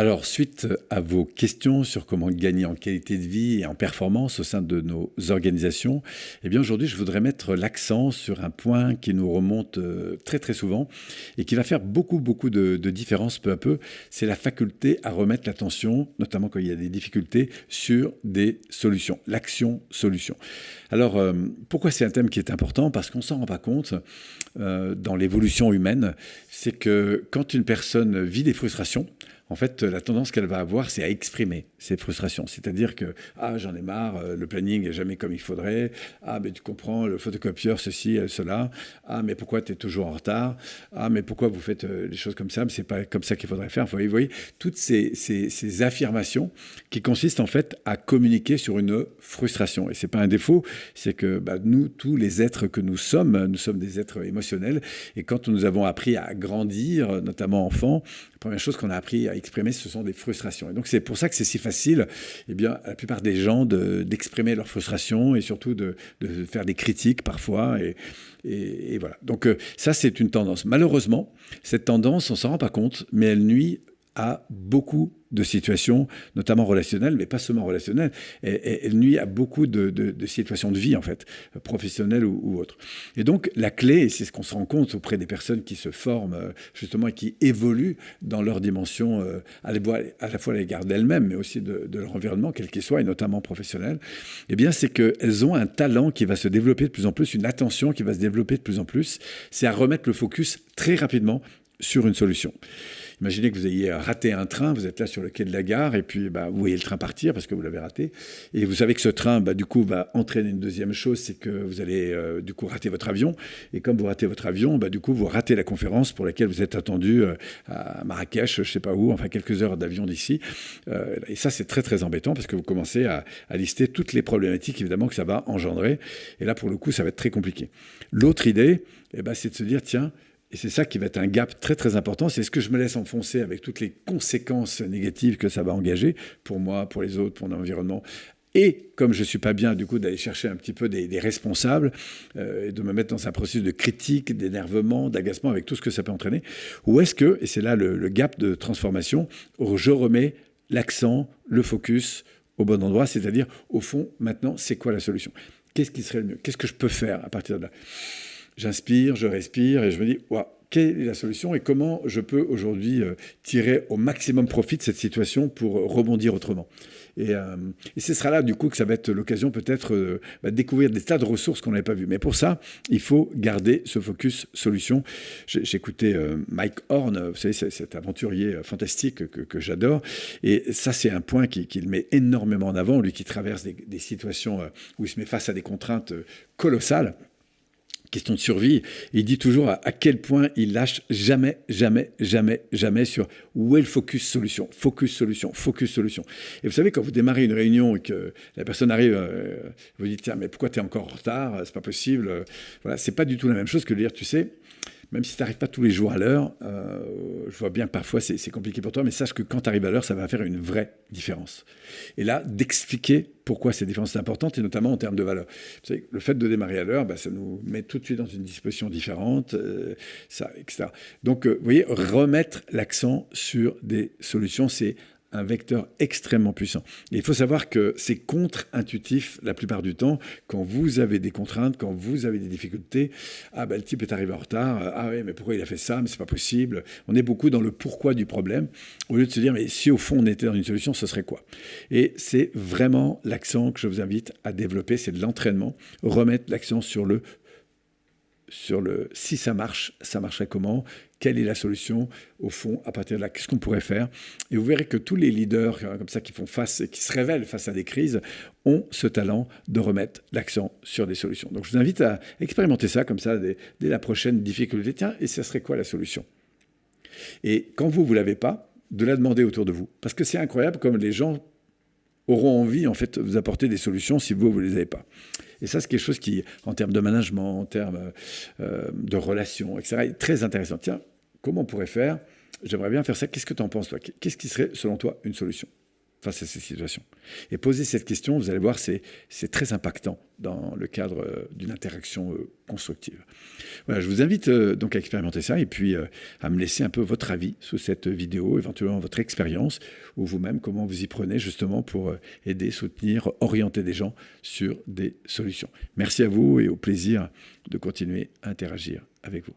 Alors, suite à vos questions sur comment gagner en qualité de vie et en performance au sein de nos organisations, eh bien aujourd'hui, je voudrais mettre l'accent sur un point qui nous remonte euh, très très souvent et qui va faire beaucoup beaucoup de, de différence peu à peu. C'est la faculté à remettre l'attention, notamment quand il y a des difficultés, sur des solutions, l'action solution. Alors, euh, pourquoi c'est un thème qui est important? Parce qu'on s'en rend pas compte euh, dans l'évolution humaine, c'est que quand une personne vit des frustrations, en fait, la tendance qu'elle va avoir, c'est à exprimer ses frustrations. C'est-à-dire que, ah, j'en ai marre, euh, le planning n'est jamais comme il faudrait, ah, mais tu comprends, le photocopieur, ceci, cela, ah, mais pourquoi tu es toujours en retard, ah, mais pourquoi vous faites euh, les choses comme ça, mais c'est pas comme ça qu'il faudrait faire. Vous voyez, toutes ces, ces, affirmations qui consistent en fait à communiquer sur une frustration. Et c'est pas un défaut, c'est que bah, nous, tous les êtres que nous sommes, nous sommes des êtres émotionnels, et quand nous avons appris à grandir, notamment enfants, la première chose qu'on a appris à exprimer, ce sont des frustrations. Et donc c'est pour ça que c'est si facile, eh bien, la plupart des gens d'exprimer leurs frustrations et surtout de, faire des critiques parfois. Et, et, voilà. Donc euh, ça, c'est une tendance. Malheureusement, cette tendance, on s'en rend pas compte, mais elle nuit à beaucoup de situations, notamment relationnelles, mais pas seulement relationnelles. Et, elle nuit à beaucoup de, situations de vie, en fait, professionnelles ou, autres. Et donc, la clé, et c'est ce qu'on se rend compte auprès des personnes qui se forment, euh, justement, et qui évoluent dans leur dimension, euh, à, la fois à l'égard d'elles-mêmes, mais aussi de, leur environnement, quel qu'il soit, et notamment professionnel, eh bien, c'est qu'elles ont un talent qui va se développer de plus en plus, une attention qui va se développer de plus en plus. C'est à remettre le focus très rapidement sur une solution. Imaginez que vous ayez raté un train, vous êtes là sur le quai de la gare, et puis bah, vous voyez le train partir parce que vous l'avez raté. Et vous savez que ce train, bah, du coup, va entraîner une deuxième chose, c'est que vous allez euh, du coup rater votre avion. Et comme vous ratez votre avion, bah, du coup, vous ratez la conférence pour laquelle vous êtes attendu euh, à Marrakech, je ne sais pas où, enfin quelques heures d'avion d'ici. Euh, et ça, c'est très très embêtant parce que vous commencez à, lister toutes les problématiques évidemment que ça va engendrer. Et là, pour le coup, ça va être très compliqué. L'autre idée, eh ben, c'est de se dire, tiens, et c'est ça qui va être un gap très très important. C'est ce que je me laisse enfoncer avec toutes les conséquences négatives que ça va engager pour moi, pour les autres, pour mon environnement. Et comme je ne suis pas bien, du coup, d'aller chercher un petit peu des, responsables euh, et de me mettre dans un processus de critique, d'énervement, d'agacement avec tout ce que ça peut entraîner. Ou est-ce que, et c'est là le, gap de transformation, je remets l'accent, le focus au bon endroit, c'est-à-dire, au fond, maintenant, c'est quoi la solution? Qu'est-ce qui serait le mieux? Qu'est-ce que je peux faire à partir de là? J'inspire, je respire et je me dis, quelle est la solution et comment je peux aujourd'hui euh, tirer au maximum profit de cette situation pour rebondir autrement. Et, euh, ce sera là, du coup, que ça va être l'occasion peut-être de euh, bah, découvrir des tas de ressources qu'on n'avait pas vues. Mais pour ça, il faut garder ce focus solution. J'écoutais Mike Horn, vous savez, cet aventurier fantastique que, j'adore. Et ça, c'est un point qu'il met énormément en avant, lui qui traverse des situations où il se met face à des contraintes colossales question de survie. Il dit toujours à, quel point il lâche jamais, jamais, jamais, jamais sur où est le focus solution, focus solution, focus solution. Et vous savez, quand vous démarrez une réunion et que la personne arrive, euh, vous dites, tiens, mais pourquoi tu es encore en retard? C'est pas possible. Voilà, c'est pas du tout la même chose que de dire, tu sais, même si tu n'arrives pas tous les jours à l'heure, euh, je vois bien que parfois c'est compliqué pour toi, mais sache que quand tu arrives à l'heure, ça va faire une vraie différence. Et là, d'expliquer pourquoi ces différences sont importantes, et notamment en termes de valeur. Vous savez, le fait de démarrer à l'heure, bah, ça nous met tout de suite dans une disposition différente, euh, ça, etc. Donc, euh, vous voyez, remettre l'accent sur des solutions, c'est un vecteur extrêmement puissant. Et il faut savoir que c'est contre-intuitif la plupart du temps. Quand vous avez des contraintes, quand vous avez des difficultés, ah ben le type est arrivé en retard, ah oui mais pourquoi il a fait ça, mais c'est pas possible? On est beaucoup dans le pourquoi du problème, au lieu de se dire mais si au fond on était dans une solution, ce serait quoi? Et c'est vraiment l'accent que je vous invite à développer, c'est de l'entraînement, remettre l'accent sur le sur le si ça marche, ça marcherait comment? Quelle est la solution Au fond, à partir de là, qu'est-ce qu'on pourrait faire? Et vous verrez que tous les leaders euh, comme ça qui font face et qui se révèlent face à des crises ont ce talent de remettre l'accent sur des solutions. Donc je vous invite à expérimenter ça comme ça dès, la prochaine difficulté. Tiens, et ce serait quoi la solution? Et quand vous, vous l'avez pas, de la demander autour de vous. Parce que c'est incroyable comme les gens auront envie en fait de vous apporter des solutions si vous, vous les avez pas. Et ça, c'est quelque chose qui, en termes de management, en termes euh, de relations, etc., est très intéressant. Tiens, comment on pourrait faire? J'aimerais bien faire ça. Qu'est-ce que tu en penses, toi? Qu'est-ce qui serait, selon toi, une solution? Face à ces situations Et poser cette question, vous allez voir, c'est très impactant dans le cadre euh, d'une interaction euh, constructive. Voilà, je vous invite euh, donc à expérimenter ça et puis à me laisser un peu votre avis sous cette vidéo, éventuellement votre expérience ou vous-même comment vous y prenez justement pour aider, soutenir, orienter des gens sur des solutions. Merci à vous et au plaisir de continuer à interagir avec vous.